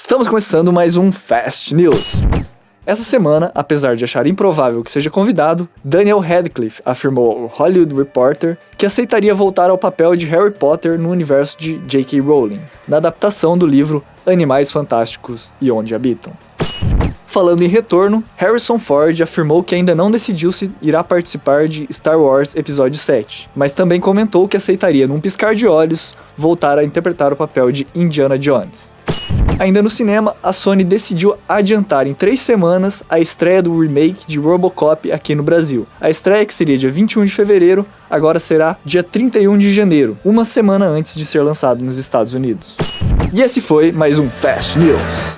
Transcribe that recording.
Estamos começando mais um Fast News. Essa semana, apesar de achar improvável que seja convidado, Daniel Radcliffe afirmou ao Hollywood Reporter que aceitaria voltar ao papel de Harry Potter no universo de J.K. Rowling, na adaptação do livro Animais Fantásticos e Onde Habitam. Falando em retorno, Harrison Ford afirmou que ainda não decidiu se irá participar de Star Wars Episódio 7, mas também comentou que aceitaria, num piscar de olhos, voltar a interpretar o papel de Indiana Jones. Ainda no cinema, a Sony decidiu adiantar em três semanas a estreia do remake de Robocop aqui no Brasil. A estreia, que seria dia 21 de fevereiro, agora será dia 31 de janeiro, uma semana antes de ser lançado nos Estados Unidos. E esse foi mais um Fast News.